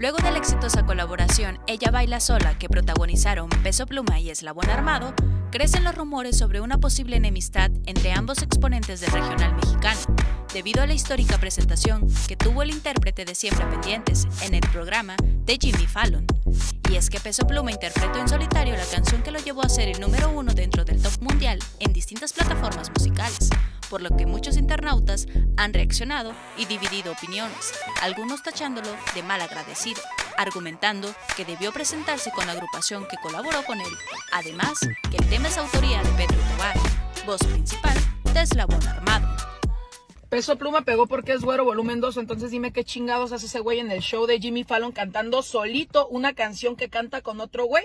Luego de la exitosa colaboración Ella Baila Sola que protagonizaron Peso Pluma y Eslabón Armado, crecen los rumores sobre una posible enemistad entre ambos exponentes del regional mexicano, debido a la histórica presentación que tuvo el intérprete de Siempre Pendientes en el programa de Jimmy Fallon. Y es que Peso Pluma interpretó en solitario la canción que lo llevó a ser el número uno dentro del top mundial en distintas plataformas musicales, por lo que muchos internautas han reaccionado y dividido opiniones, algunos tachándolo de mal agradecido, argumentando que debió presentarse con la agrupación que colaboró con él, además que el tema es autoría de Pedro Tobar, voz principal de Eslabón Armado. Peso Pluma pegó porque es güero volumen 2, entonces dime qué chingados hace ese güey en el show de Jimmy Fallon cantando solito una canción que canta con otro güey.